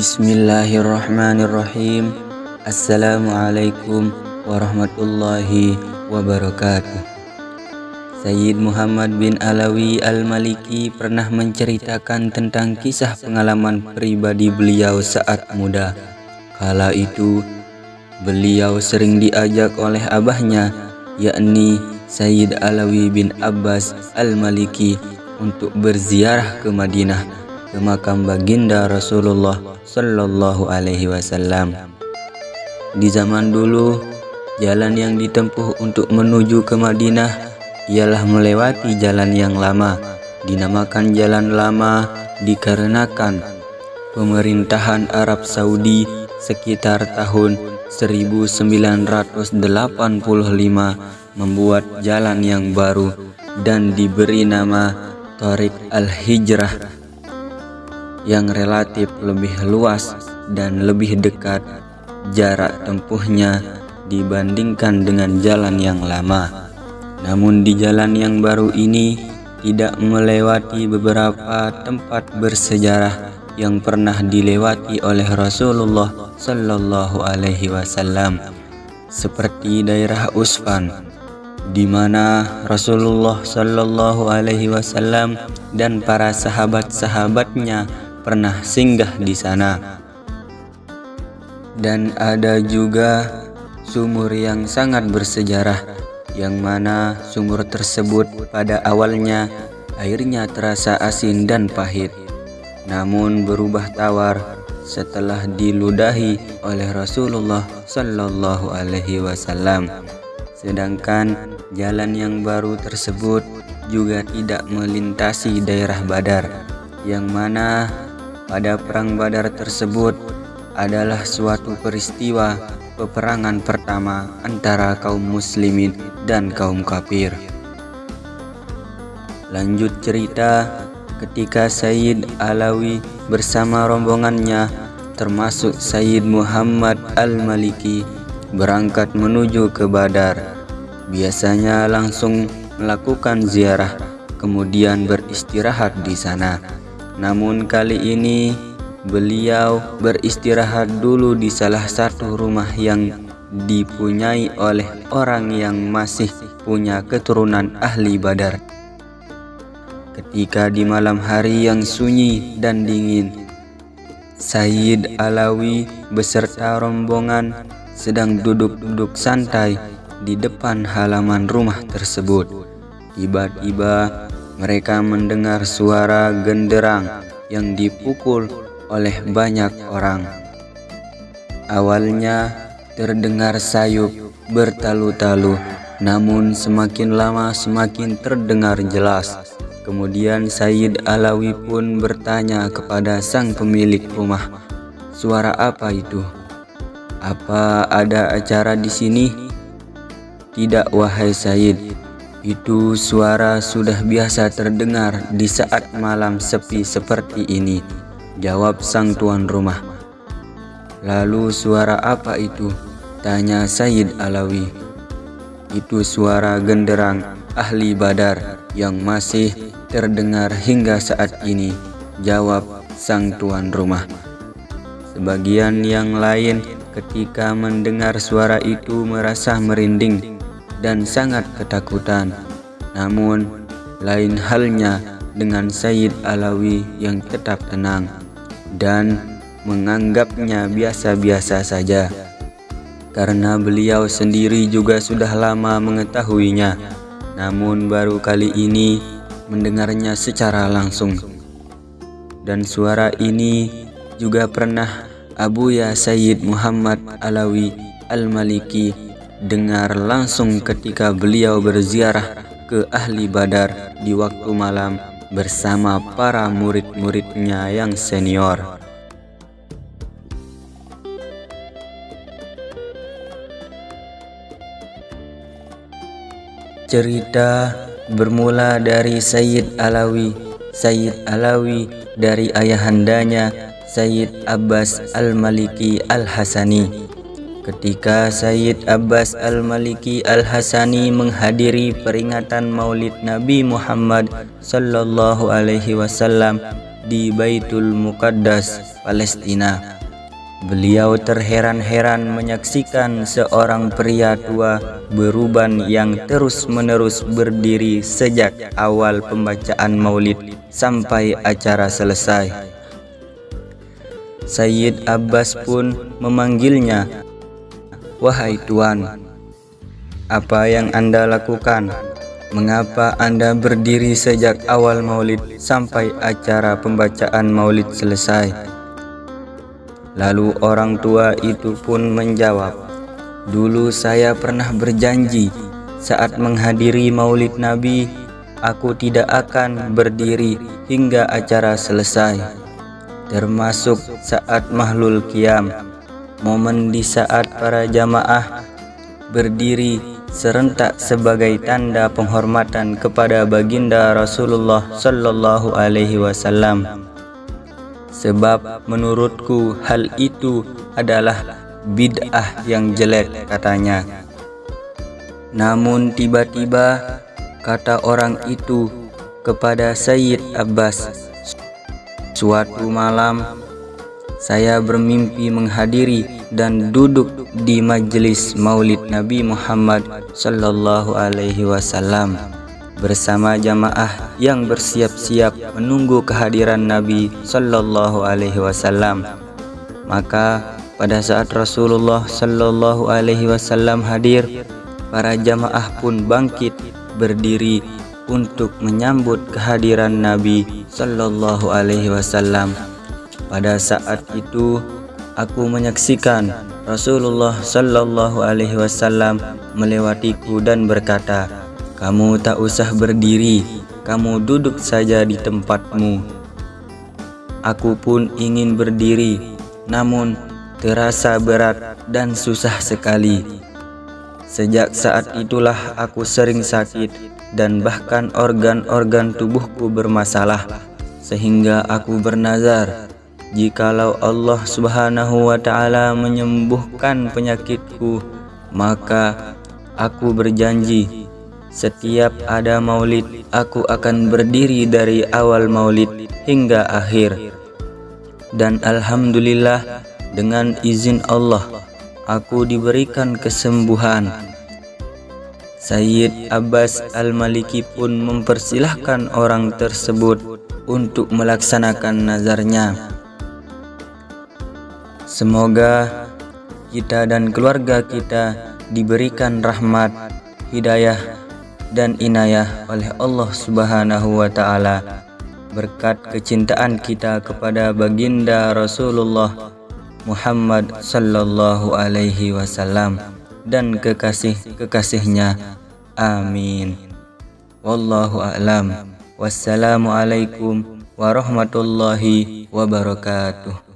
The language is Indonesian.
Bismillahirrahmanirrahim. Assalamualaikum warahmatullahi wabarakatuh. Sayyid Muhammad bin Alawi Al-Maliki pernah menceritakan tentang kisah pengalaman pribadi beliau saat muda. Kala itu beliau sering diajak oleh abahnya yakni Sayyid Alawi bin Abbas Al-Maliki untuk berziarah ke Madinah ke makam baginda Rasulullah Sallallahu Alaihi Wasallam. Di zaman dulu, jalan yang ditempuh untuk menuju ke Madinah ialah melewati jalan yang lama. Dinamakan jalan lama dikarenakan pemerintahan Arab Saudi sekitar tahun 1985 membuat jalan yang baru dan diberi nama Tariq Al-Hijrah yang relatif lebih luas dan lebih dekat jarak tempuhnya dibandingkan dengan jalan yang lama. Namun di jalan yang baru ini tidak melewati beberapa tempat bersejarah yang pernah dilewati oleh Rasulullah Sallallahu Alaihi Wasallam seperti daerah Usfan di mana Rasulullah Sallallahu Alaihi Wasallam dan para sahabat-sahabatnya pernah singgah di sana. Dan ada juga sumur yang sangat bersejarah yang mana sumur tersebut pada awalnya airnya terasa asin dan pahit namun berubah tawar setelah diludahi oleh Rasulullah Sallallahu Alaihi Wasallam sedangkan jalan yang baru tersebut juga tidak melintasi daerah Badar yang mana pada perang Badar tersebut adalah suatu peristiwa peperangan pertama antara kaum muslimin dan kaum kafir. Lanjut cerita, ketika Sayyid Alawi bersama rombongannya termasuk Sayyid Muhammad Al-Maliki berangkat menuju ke Badar. Biasanya langsung melakukan ziarah kemudian beristirahat di sana. Namun kali ini beliau beristirahat dulu di salah satu rumah yang dipunyai oleh orang yang masih punya keturunan ahli badar. Ketika di malam hari yang sunyi dan dingin, Sayyid Alawi beserta rombongan sedang duduk-duduk santai di depan halaman rumah tersebut. Tiba-tiba mereka mendengar suara genderang yang dipukul oleh banyak orang. Awalnya terdengar sayup bertalu-talu, namun semakin lama semakin terdengar jelas. Kemudian Sayyid Alawi pun bertanya kepada sang pemilik rumah, "Suara apa itu? Apa ada acara di sini?" "Tidak, wahai Sayyid," Itu suara sudah biasa terdengar di saat malam sepi seperti ini, jawab sang tuan rumah. Lalu suara apa itu? Tanya Sayyid Alawi. Itu suara genderang ahli badar yang masih terdengar hingga saat ini, jawab sang tuan rumah. Sebagian yang lain ketika mendengar suara itu merasa merinding dan sangat ketakutan. Namun, lain halnya dengan Sayyid Alawi yang tetap tenang dan menganggapnya biasa-biasa saja. Karena beliau sendiri juga sudah lama mengetahuinya, namun baru kali ini mendengarnya secara langsung. Dan suara ini juga pernah Abu Ya Sayyid Muhammad Alawi Al-Maliki dengar langsung ketika beliau berziarah ke ahli badar di waktu malam bersama para murid-muridnya yang senior. Cerita bermula dari Sayyid Alawi. Sayyid Alawi dari ayahandanya Sayyid Abbas Al-Maliki Al-Hasani. Ketika Sayyid Abbas Al-Maliki Al-Hasani menghadiri peringatan Maulid Nabi Muhammad sallallahu alaihi wasallam di Baitul Muqaddas, Palestina. Beliau terheran-heran menyaksikan seorang pria tua beruban yang terus-menerus berdiri sejak awal pembacaan maulid sampai acara selesai. Sayyid Abbas pun memanggilnya, Wahai Tuan, apa yang Anda lakukan? Mengapa Anda berdiri sejak awal maulid sampai acara pembacaan maulid selesai? Lalu orang tua itu pun menjawab, Dulu saya pernah berjanji saat menghadiri maulid Nabi, aku tidak akan berdiri hingga acara selesai. Termasuk saat mahlul kiam, momen di saat para jamaah berdiri serentak sebagai tanda penghormatan kepada baginda Rasulullah Sallallahu Alaihi Wasallam sebab menurutku hal itu adalah bid'ah yang jelek katanya. Namun tiba-tiba kata orang itu kepada Sayyid Abbas, suatu malam saya bermimpi menghadiri dan duduk di majelis Maulid Nabi Muhammad sallallahu alaihi wasallam bersama jamaah yang bersiap-siap menunggu kehadiran Nabi Sallallahu Alaihi Wasallam. Maka pada saat Rasulullah Sallallahu Alaihi Wasallam hadir, para jamaah pun bangkit berdiri untuk menyambut kehadiran Nabi Sallallahu Alaihi Wasallam. Pada saat itu, aku menyaksikan Rasulullah Sallallahu Alaihi Wasallam melewatiku dan berkata, kamu tak usah berdiri, kamu duduk saja di tempatmu. Aku pun ingin berdiri, namun terasa berat dan susah sekali. Sejak saat itulah aku sering sakit dan bahkan organ-organ tubuhku bermasalah sehingga aku bernazar jikalau Allah Subhanahu wa taala menyembuhkan penyakitku maka aku berjanji setiap ada maulid, aku akan berdiri dari awal maulid hingga akhir. Dan Alhamdulillah, dengan izin Allah, aku diberikan kesembuhan. Sayyid Abbas Al-Maliki pun mempersilahkan orang tersebut untuk melaksanakan nazarnya. Semoga kita dan keluarga kita diberikan rahmat, hidayah, dan inayah oleh Allah Subhanahu wa taala. Berkat kecintaan kita kepada baginda Rasulullah Muhammad sallallahu alaihi wasallam dan kekasih-kekasihnya. Amin. Wallahu a'lam. Wassalamu alaikum warahmatullahi wabarakatuh